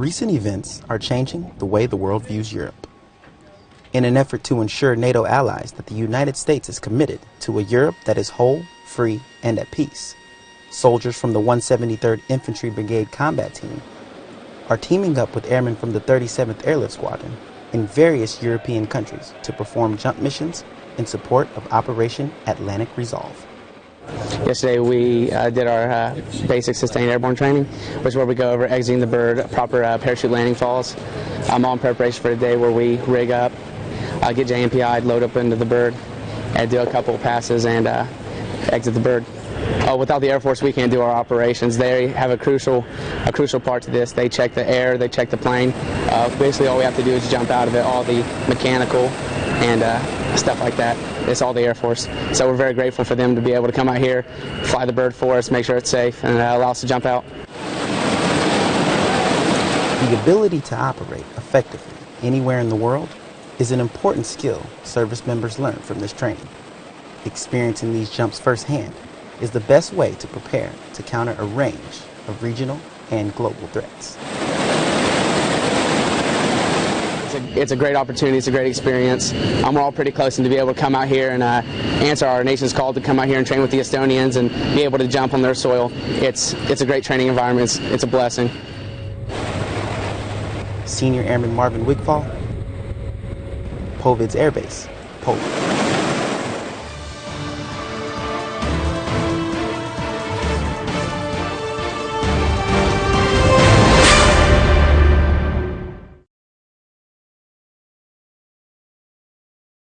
Recent events are changing the way the world views Europe. In an effort to ensure NATO allies that the United States is committed to a Europe that is whole, free, and at peace, soldiers from the 173rd Infantry Brigade Combat Team are teaming up with airmen from the 37th Airlift Squadron in various European countries to perform jump missions in support of Operation Atlantic Resolve. Yesterday we uh, did our uh, basic sustained airborne training, which is where we go over exiting the bird, proper uh, parachute landing falls. I'm all in preparation for the day where we rig up, uh, get JMPI'd, load up into the bird, and do a couple passes and uh, exit the bird. Uh, without the Air Force, we can't do our operations. They have a crucial, a crucial part to this. They check the air, they check the plane. Basically, all we have to do is jump out of it. All the mechanical and stuff like that. It's all the Air Force. So we're very grateful for them to be able to come out here, fly the bird for us, make sure it's safe, and allow us to jump out. The ability to operate effectively anywhere in the world is an important skill service members learn from this training. Experiencing these jumps firsthand is the best way to prepare to counter a range of regional and global threats. It's a, great opportunity. It's a great experience. Um, we're all pretty close, and to be able to come out here and uh, answer our nation's call to come out here and train with the Estonians and be able to jump on their soil, it's it's a great training environment. It's, it's a blessing. Senior Airman Marvin Wigfall, Powidz Air Base, Poland.